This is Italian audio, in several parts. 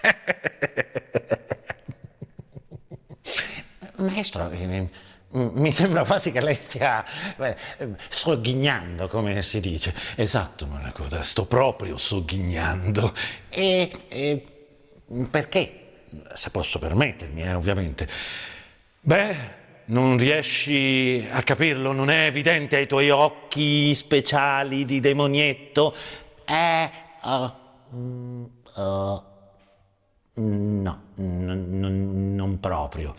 Maestro, mi sembra quasi che lei stia sogghignando, come si dice. Esatto, Malacoda, sto proprio sogghignando. E, e perché? Se posso permettermi, eh, ovviamente. Beh, non riesci a capirlo? Non è evidente ai tuoi occhi speciali di demonietto? Eh, uh, uh, no, non proprio.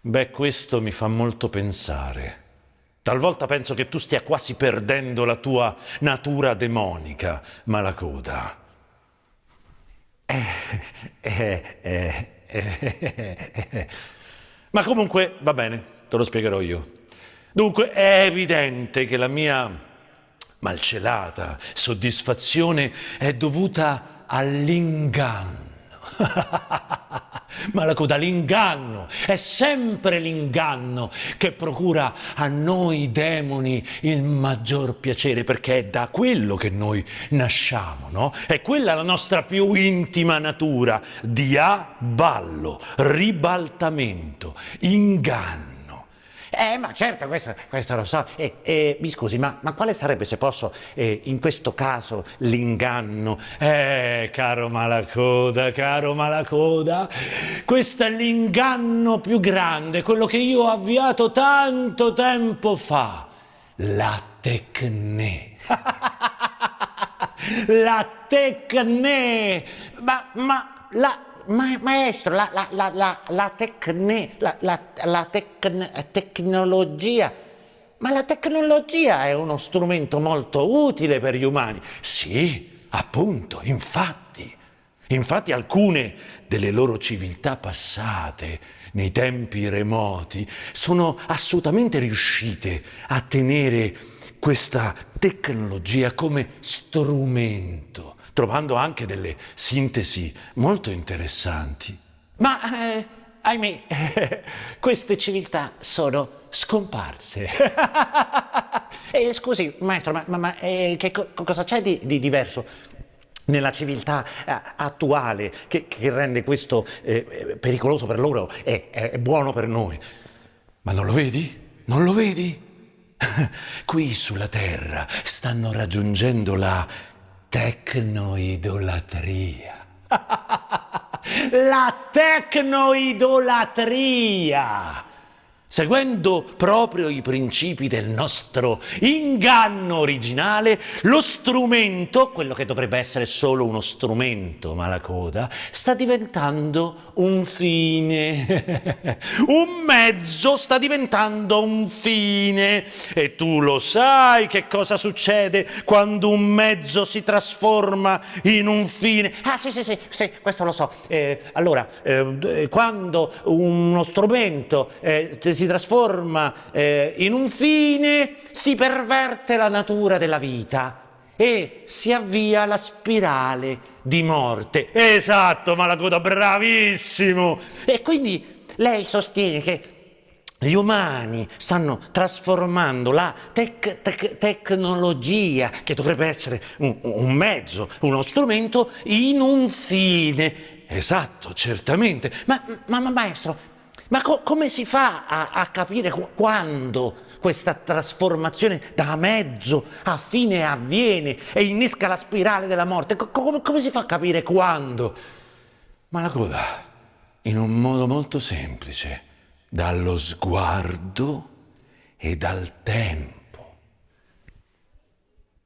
Beh, questo mi fa molto pensare. Talvolta penso che tu stia quasi perdendo la tua natura demonica, Malacoda. Eh, eh, eh, eh, Ma comunque va bene, te lo spiegherò io. Dunque è evidente che la mia malcelata soddisfazione è dovuta all'inganno. Ma la coda, l'inganno, è sempre l'inganno che procura a noi demoni il maggior piacere, perché è da quello che noi nasciamo, no? È quella la nostra più intima natura, diaballo, ribaltamento, inganno. Eh, ma certo, questo, questo lo so. E, e, mi scusi, ma, ma, quale sarebbe, se posso, eh, in questo caso, l'inganno? Eh, caro Malacoda, caro Malacoda, questo è l'inganno più grande, quello che io ho avviato tanto tempo fa. La tecne. la tecne. Ma, ma, la ma, maestro, la, la, la, la, tecne, la, tecn, tecnologia, ma la tecnologia è uno strumento molto utile per gli umani. Sì, appunto, infatti. Infatti alcune delle loro civiltà passate, nei tempi remoti, sono assolutamente riuscite a tenere questa tecnologia come strumento trovando anche delle sintesi molto interessanti. Ma, eh, ahimè, eh, queste civiltà sono scomparse. eh, scusi, maestro, ma, ma, ma eh, che co cosa c'è di, di, diverso nella civiltà eh, attuale che, che, rende questo eh, pericoloso per loro e è buono per noi? Ma non lo vedi? Non lo vedi? Qui sulla Terra stanno raggiungendo la tecnoidolatria. La tecnoidolatria! Seguendo proprio i principi del nostro inganno originale, lo strumento, quello che dovrebbe essere solo uno strumento, ma la coda, sta diventando un fine. un mezzo sta diventando un fine. E tu lo sai che cosa succede quando un mezzo si trasforma in un fine. Ah sì sì sì, sì questo lo so. Eh, allora, eh, quando uno strumento eh, si trasforma eh, in un fine, si perverte la natura della vita e si avvia la spirale di morte. Esatto, Malacoda, bravissimo! E quindi lei sostiene che gli umani stanno trasformando la tec tec tecnologia, che dovrebbe essere un, un mezzo, uno strumento, in un fine. Esatto, certamente. Ma, ma, ma maestro, ma co come si fa a, a capire quando questa trasformazione da mezzo a fine avviene e innesca la spirale della morte? Co come, come si fa a capire quando? Ma la coda, in un modo molto semplice, dallo sguardo e dal tempo.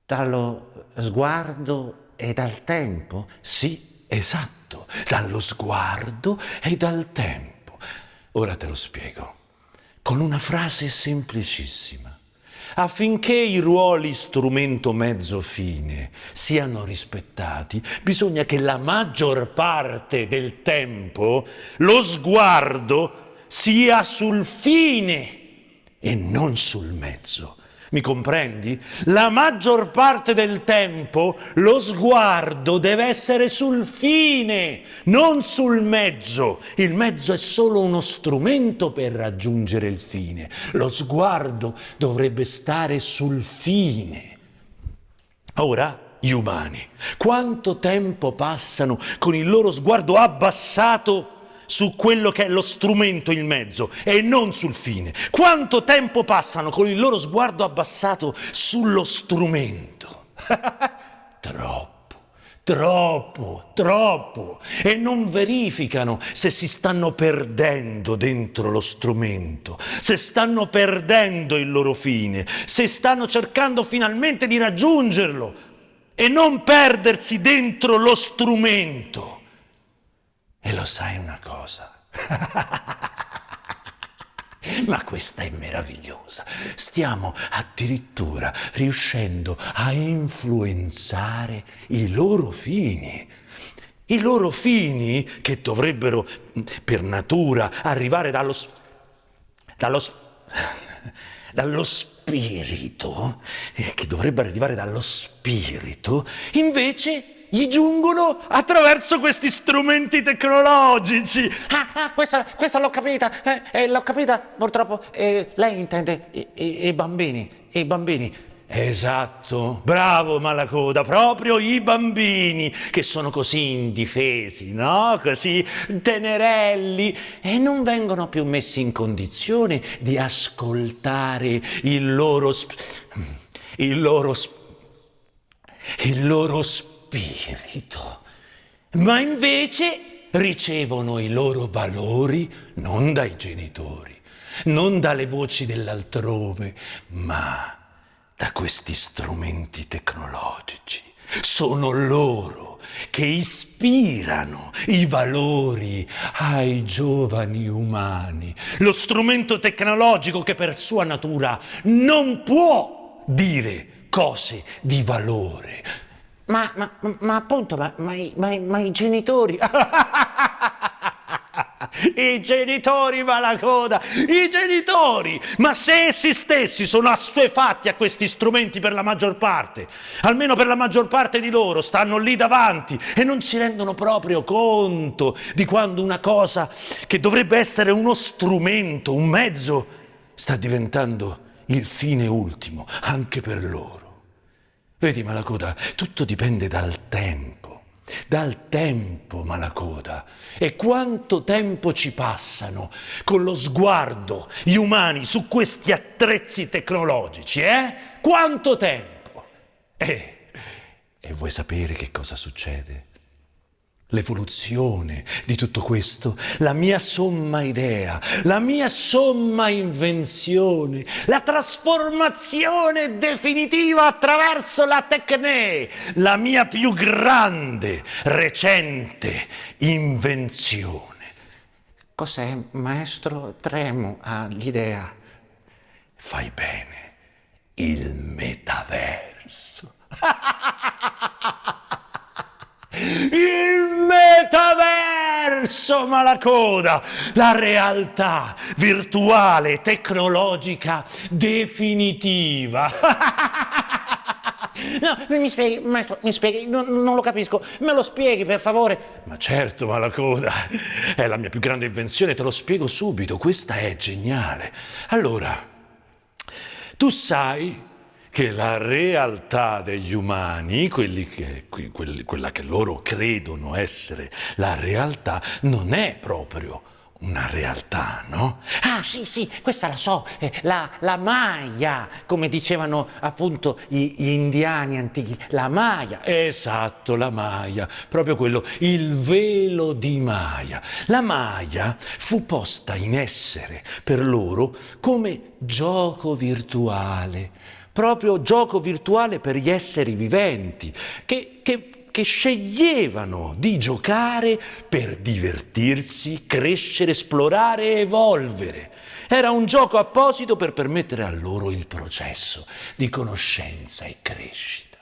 Dallo sguardo e dal tempo? Sì, esatto, dallo sguardo e dal tempo. Ora te lo spiego, con una frase semplicissima. Affinché i ruoli strumento mezzo fine siano rispettati, bisogna che la maggior parte del tempo lo sguardo sia sul fine e non sul mezzo. Mi comprendi? La maggior parte del tempo lo sguardo deve essere sul fine, non sul mezzo. Il mezzo è solo uno strumento per raggiungere il fine. Lo sguardo dovrebbe stare sul fine. Ora gli umani? Quanto tempo passano con il loro sguardo abbassato su quello che è lo strumento in mezzo e non sul fine? Quanto tempo passano con il loro sguardo abbassato sullo strumento? Troppo. Troppo, troppo. E non verificano se si stanno perdendo dentro lo strumento, se stanno perdendo il loro fine, se stanno cercando finalmente di raggiungerlo e non perdersi dentro lo strumento. E lo sai una cosa? Ma questa è meravigliosa. Stiamo addirittura riuscendo a influenzare i loro fini. I loro fini che dovrebbero per natura arrivare dallo, dallo, dallo spirito, eh, che dovrebbero arrivare dallo spirito, invece gli giungono attraverso questi strumenti tecnologici. Ah, ah questa, questa l'ho capita, eh, eh, l'ho capita purtroppo. Eh, lei intende i, i, i bambini, i bambini. Esatto, bravo Malacoda, proprio i bambini che sono così indifesi, no? Così tenerelli e non vengono più messi in condizione di ascoltare il loro, il loro, il loro spirito spirito, ma invece ricevono i loro valori non dai genitori, non dalle voci dell'altrove, ma da questi strumenti tecnologici. Sono loro che ispirano i valori ai giovani umani. Lo strumento tecnologico che per sua natura non può dire cose di valore, ma, ma, ma appunto, ma, ma, ma i genitori... I genitori malacoda, i genitori! Ma se essi stessi sono assuefatti a questi strumenti per la maggior parte, almeno per la maggior parte di loro, stanno lì davanti e non si rendono proprio conto di quando una cosa che dovrebbe essere uno strumento, un mezzo, sta diventando il fine ultimo anche per loro. Vedi Malacoda, tutto dipende dal tempo, dal tempo Malacoda. E quanto tempo ci passano con lo sguardo gli umani su questi attrezzi tecnologici, eh? Quanto tempo? Eh, e vuoi sapere che cosa succede? L'evoluzione di tutto questo, la mia somma idea, la mia somma invenzione, la trasformazione definitiva attraverso la tecne, la mia più grande, recente invenzione. Cos'è, maestro? Tremo all'idea. Fai bene, il metaverso. il metaverso malacoda, la realtà virtuale, tecnologica, definitiva. No, mi spieghi, maestro, mi spieghi, non, non, lo capisco, me lo spieghi per favore. Ma certo, Malacoda, è la mia più grande invenzione, te lo spiego subito, questa è geniale. Allora, tu sai che la realtà degli umani, che, quelli, quella che loro credono essere la realtà, non è proprio una realtà, no? Ah, sì, sì, questa la so, eh, la, la Maya, come dicevano appunto gli, gli, indiani antichi, la Maya. Esatto, la Maya, proprio quello, il velo di Maya. La Maya fu posta in essere per loro come gioco virtuale, proprio gioco virtuale per gli esseri viventi, che, che, che sceglievano di giocare per divertirsi, crescere, esplorare e evolvere. Era un gioco apposito per permettere a loro il processo di conoscenza e crescita.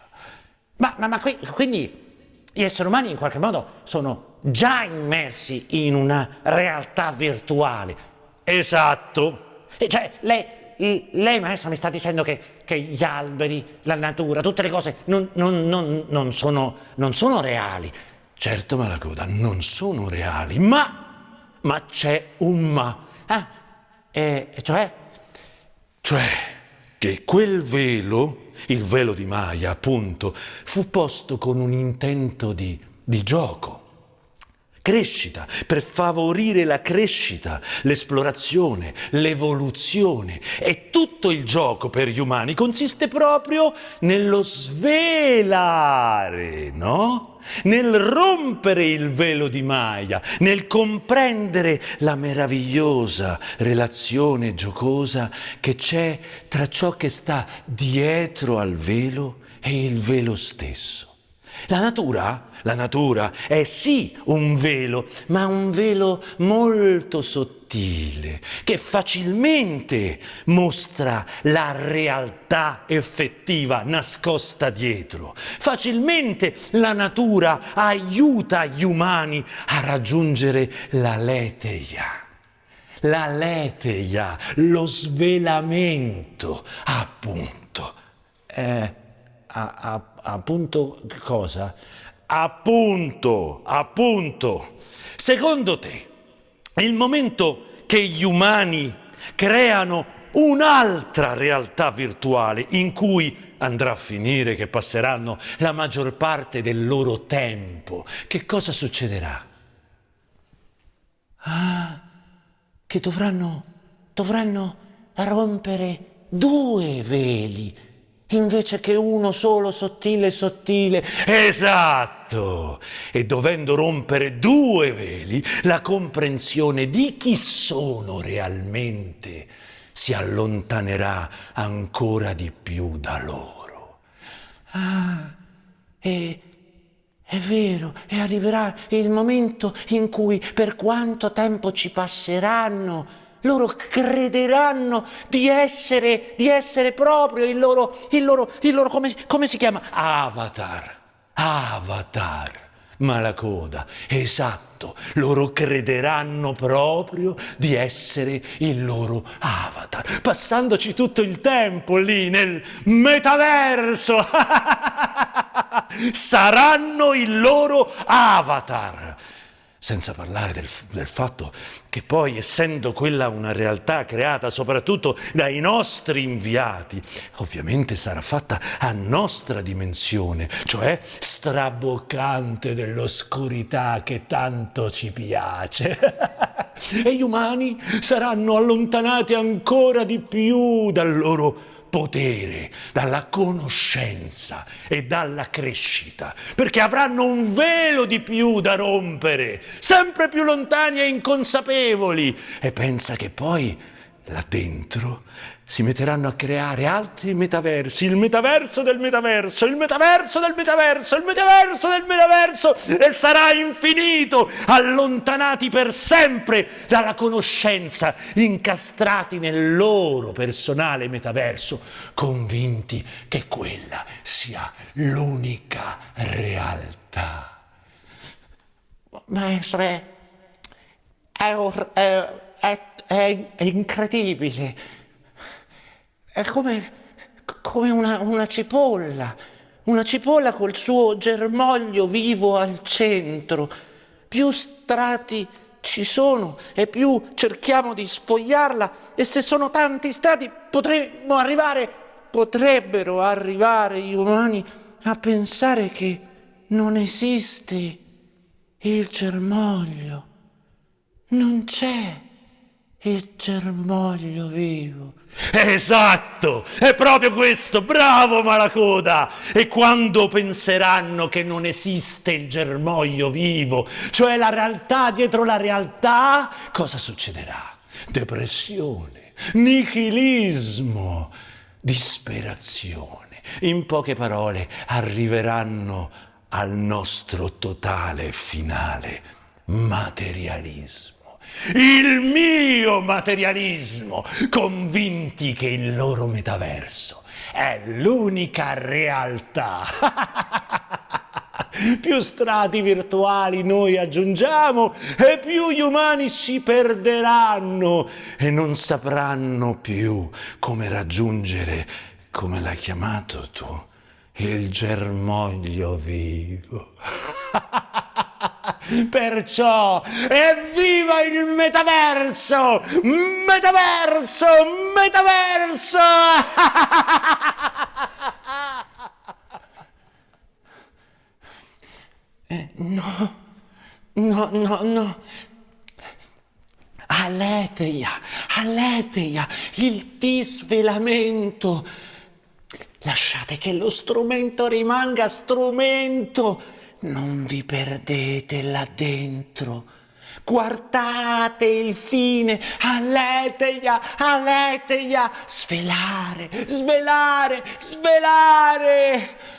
Ma, ma, ma quindi gli esseri umani in qualche modo sono già immersi in una realtà virtuale. Esatto. E cioè, lei, lei maestro mi sta dicendo che, che, gli alberi, la natura, tutte le cose non, non, non, non sono, sono, reali. Certo Malacoda, non sono reali, ma, ma c'è un ma. Ah, e cioè? Cioè, che quel velo, il velo di Maya appunto, fu posto con un intento di, di gioco crescita, per favorire la crescita, l'esplorazione, l'evoluzione. E tutto il gioco per gli umani consiste proprio nello svelare, no? Nel rompere il velo di Maya, nel comprendere la meravigliosa relazione giocosa che c'è tra ciò che sta dietro al velo e il velo stesso. La natura, la natura è sì un velo, ma un velo molto sottile, che facilmente mostra la realtà effettiva nascosta dietro. Facilmente la natura aiuta gli umani a raggiungere la leteia. La leteia, lo svelamento, appunto. Eh, a, a, appunto cosa? Appunto, appunto. Secondo te, il momento che gli umani creano un'altra realtà virtuale in cui andrà a finire che passeranno la maggior parte del loro tempo, che cosa succederà? Ah, che dovranno, dovranno rompere due veli invece che uno solo sottile sottile. Esatto! E dovendo rompere due veli, la comprensione di chi sono realmente si allontanerà ancora di più da loro. Ah, e è vero, e arriverà il momento in cui per quanto tempo ci passeranno, loro crederanno di essere, di essere proprio il loro, il loro, il loro come, come si chiama? Avatar. Avatar. Ma la coda, esatto, loro crederanno proprio di essere il loro avatar, passandoci tutto il tempo lì nel metaverso. Saranno il loro avatar. Senza parlare del, del, fatto che poi, essendo quella una realtà creata soprattutto dai nostri inviati, ovviamente sarà fatta a nostra dimensione, cioè straboccante dell'oscurità che tanto ci piace. e gli umani saranno allontanati ancora di più dal loro potere, dalla conoscenza e dalla crescita, perché avranno un velo di più da rompere, sempre più lontani e inconsapevoli. E pensa che poi là dentro si metteranno a creare altri metaversi, il metaverso del metaverso, il metaverso del metaverso, il metaverso del metaverso e sarà infinito, allontanati per sempre dalla conoscenza, incastrati nel loro personale metaverso, convinti che quella sia l'unica realtà. Maestro, è, è, è, è incredibile è come, come una, una cipolla, una cipolla col suo germoglio vivo al centro. Più strati ci sono e più cerchiamo di sfogliarla e se sono tanti stati potremmo arrivare, potrebbero arrivare gli umani a pensare che non esiste il germoglio, non c'è il germoglio vivo. Esatto, è proprio questo, bravo Malacoda! E quando penseranno che non esiste il germoglio vivo, cioè la realtà dietro la realtà, cosa succederà? Depressione, nichilismo, disperazione. In poche parole, arriveranno al nostro totale finale materialismo il mio materialismo, convinti che il loro metaverso è l'unica realtà. più strati virtuali noi aggiungiamo e più gli umani si perderanno e non sapranno più come raggiungere, come l'hai chiamato tu, il germoglio vivo. Perciò evviva il metaverso! Metaverso! Metaverso! Eh, no, no, no, no. Aletheia, aletheia, il disvelamento. Lasciate che lo strumento rimanga strumento. Non vi perdete là dentro. Guardate il fine, aletheia, aletheia, svelare, svelare, svelare.